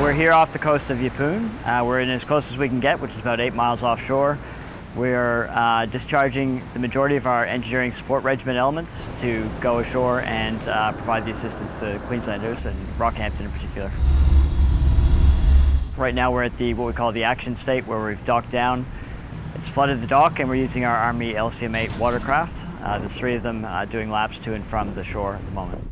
We're here off the coast of Yeppoon. Uh, we're in as close as we can get, which is about eight miles offshore. We're uh, discharging the majority of our engineering support regiment elements to go ashore and uh, provide the assistance to Queenslanders and Rockhampton in particular. Right now we're at the what we call the action state where we've docked down. It's flooded the dock and we're using our Army LCM-8 watercraft. Uh, there's three of them uh, doing laps to and from the shore at the moment.